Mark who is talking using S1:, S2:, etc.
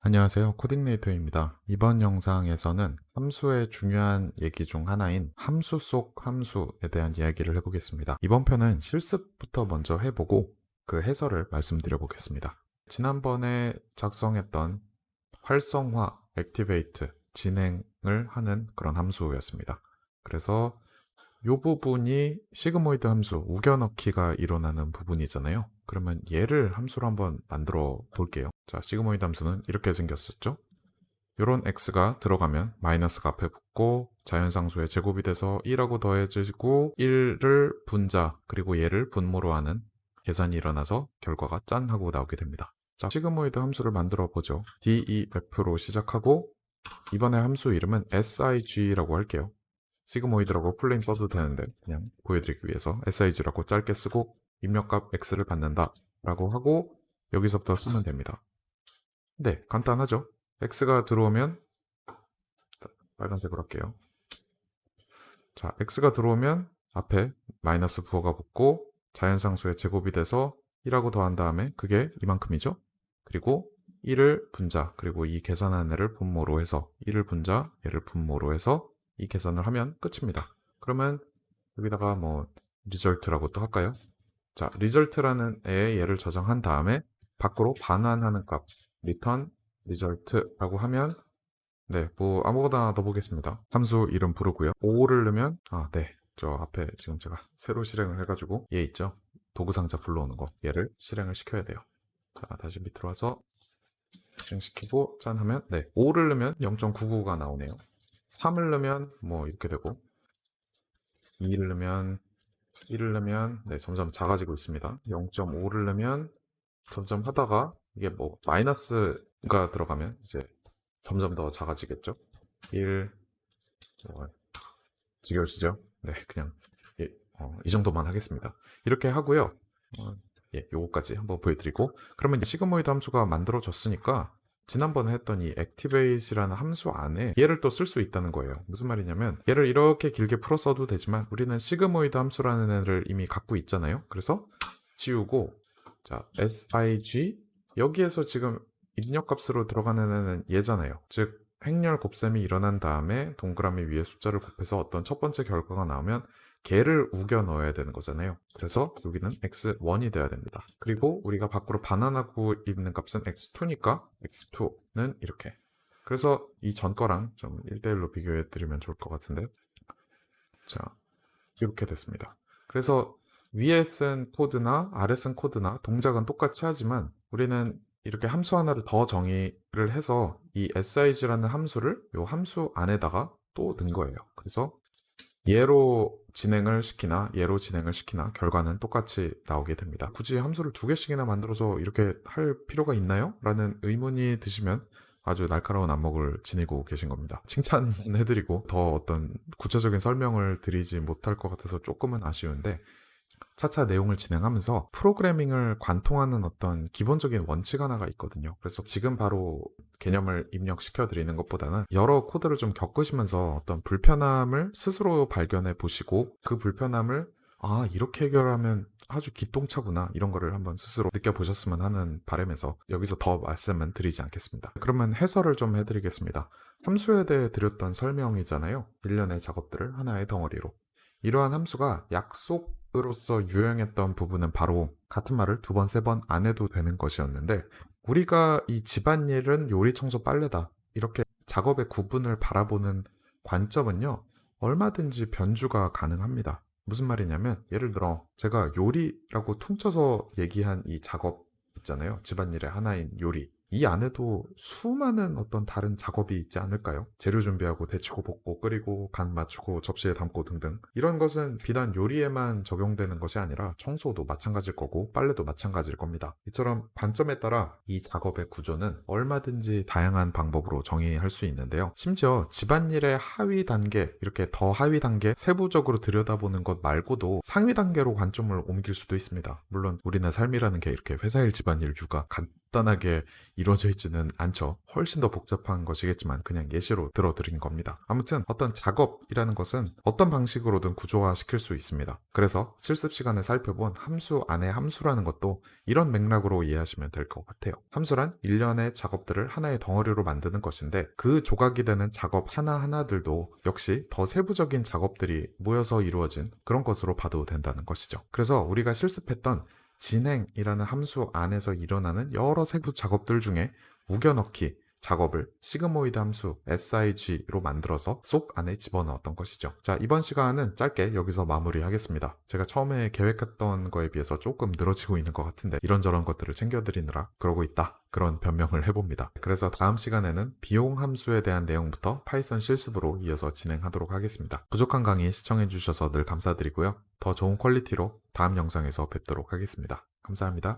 S1: 안녕하세요. 코딩네이터입니다. 이번 영상에서는 함수의 중요한 얘기 중 하나인 함수 속 함수에 대한 이야기를 해보겠습니다. 이번 편은 실습부터 먼저 해보고 그 해설을 말씀드려 보겠습니다. 지난번에 작성했던 활성화, activate, 진행을 하는 그런 함수였습니다. 그래서 이 부분이 시그모이드 함수, 우겨넣기가 일어나는 부분이잖아요 그러면 얘를 함수로 한번 만들어 볼게요 자, 시그모이드 함수는 이렇게 생겼었죠. 이런 x가 들어가면 마이너스가 앞에 붙고 자연상수의 제곱이 돼서 1하고 더해지고 1을 분자 그리고 얘를 분모로 하는 계산이 일어나서 결과가 짠 하고 나오게 됩니다. 자, sigmoid 함수를 만들어 보죠. def로 시작하고 이번에 함수 이름은 sig라고 할게요. sigmoid라고 full name 써도 되는데 그냥 보여드리기 위해서 sig라고 짧게 쓰고 입력값 x를 받는다 라고 하고 여기서부터 쓰면 됩니다. 네, 간단하죠. x가 들어오면 빨간색으로 할게요. 자, x가 들어오면 앞에 마이너스 부호가 붙고 자연상수의 제곱이 돼서 1하고 더한 다음에 그게 이만큼이죠. 그리고 1을 분자, 그리고 이 계산한 애를 분모로 해서 1을 분자, 얘를 분모로 해서 이 계산을 하면 끝입니다. 그러면 여기다가 뭐 result라고 또 할까요? 자, result라는 애의 얘를 저장한 다음에 밖으로 반환하는 값 return result라고 하면 네, 뭐 아무거나 넣어보겠습니다. 함수 이름 부르고요. 5를 넣으면 아, 네. 저 앞에 지금 제가 새로 실행을 해가지고 얘 있죠? 도구상자 불러오는 거 얘를 실행을 시켜야 돼요. 자, 다시 밑으로 와서 실행시키고 짠 하면 네, 5를 넣으면 0.99가 나오네요. 3을 넣으면 뭐 이렇게 되고 2를 넣으면 1을 넣으면 네, 점점 작아지고 있습니다. 0.5를 넣으면 점점 하다가 이게 뭐 마이너스가 들어가면 이제 점점 더 작아지겠죠 1 뭐, 지겨우시죠? 네 그냥 예, 어, 이 정도만 하겠습니다 이렇게 하고요 어, 예, 요거까지 한번 보여드리고 그러면 시그모이드 함수가 만들어졌으니까 지난번에 했던 이 activate이라는 함수 안에 얘를 또 쓸 수 있다는 거예요. 무슨 말이냐면 얘를 이렇게 길게 풀어 써도 되지만 우리는 시그모이드 함수라는 애를 이미 갖고 있잖아요. 그래서 지우고 자 sig 여기에서 지금 입력값으로 들어가는 애는 얘잖아요. 즉 행렬 곱셈이 일어난 다음에 동그라미 위에 숫자를 곱해서 어떤 첫 번째 결과가 나오면 개를 우겨 넣어야 되는 거잖아요. 그래서 여기는 x1이 돼야 됩니다. 그리고 우리가 밖으로 반환하고 있는 값은 x2니까 x2는 이렇게. 그래서 이 전 거랑 좀 1대1로 비교해 드리면 좋을 것 같은데 자 이렇게 됐습니다. 그래서 위에 쓴 코드나 아래 쓴 코드나 동작은 똑같이 하지만 우리는 이렇게 함수 하나를 더 정의를 해서 이 sig라는 함수를 이 함수 안에다가 또 넣은 거예요. 그래서 얘로 진행을 시키나 얘로 진행을 시키나 결과는 똑같이 나오게 됩니다. 굳이 함수를 두 개씩이나 만들어서 이렇게 할 필요가 있나요? 라는 의문이 드시면 아주 날카로운 안목을 지니고 계신 겁니다. 칭찬해드리고 더 어떤 구체적인 설명을 드리지 못할 것 같아서 조금은 아쉬운데 차차 내용을 진행하면서 프로그래밍을 관통하는 어떤 기본적인 원칙 하나가 있거든요. 그래서 지금 바로 개념을 입력시켜 드리는 것보다는 여러 코드를 좀 겪으시면서 어떤 불편함을 스스로 발견해 보시고 그 불편함을 아 이렇게 해결하면 아주 기똥차구나 이런 거를 한번 스스로 느껴보셨으면 하는 바람에서 여기서 더 말씀은 드리지 않겠습니다. 그러면 해설을 좀 해드리겠습니다. 함수에 대해 드렸던 설명이잖아요. 일련의 작업들을 하나의 덩어리로 이러한 함수가 약속 으로서 유행했던 부분은 바로 같은 말을 두 번, 세 번 안 해도 되는 것이었는데 우리가 이 집안일은 요리, 청소, 빨래다 이렇게 작업의 구분을 바라보는 관점은요 얼마든지 변주가 가능합니다. 무슨 말이냐면 예를 들어 제가 요리라고 퉁쳐서 얘기한 이 작업 있잖아요. 집안일의 하나인 요리 이 안에도 수많은 어떤 다른 작업이 있지 않을까요? 재료 준비하고 데치고 볶고 끓이고 간 맞추고 접시에 담고 등등 이런 것은 비단 요리에만 적용되는 것이 아니라 청소도 마찬가지일 거고 빨래도 마찬가지일 겁니다. 이처럼 관점에 따라 이 작업의 구조는 얼마든지 다양한 방법으로 정의할 수 있는데요. 심지어 집안일의 하위 단계 이렇게 더 하위 단계 세부적으로 들여다보는 것 말고도 상위 단계로 관점을 옮길 수도 있습니다. 물론 우리는 삶이라는 게 이렇게 회사일 집안일 육아 간 단하게 이루어져 있지는 않죠. 훨씬 더 복잡한 것이겠지만 그냥 예시로 들어드린 겁니다. 아무튼 어떤 작업이라는 것은 어떤 방식으로든 구조화시킬 수 있습니다. 그래서 실습 시간에 살펴본 함수 안에 함수라는 것도 이런 맥락으로 이해하시면 될 것 같아요. 함수란 일련의 작업들을 하나의 덩어리로 만드는 것인데 그 조각이 되는 작업 하나하나들도 역시 더 세부적인 작업들이 모여서 이루어진 그런 것으로 봐도 된다는 것이죠. 그래서 우리가 실습했던 진행이라는 함수 안에서 일어나는 여러 세부 작업들 중에 우겨넣기 작업을 sigmoid 함수 SIG로 만들어서 쏙 안에 집어넣었던 것이죠. 자, 이번 시간은 짧게 여기서 마무리하겠습니다. 제가 처음에 계획했던 거에 비해서 조금 늘어지고 있는 것 같은데 이런저런 것들을 챙겨드리느라 그러고 있다. 그런 변명을 해봅니다. 그래서 다음 시간에는 비용 함수에 대한 내용부터 Python 실습으로 이어서 진행하도록 하겠습니다. 부족한 강의 시청해주셔서 늘 감사드리고요. 더 좋은 quality로 다음 영상에서 뵙도록 하겠습니다. 감사합니다.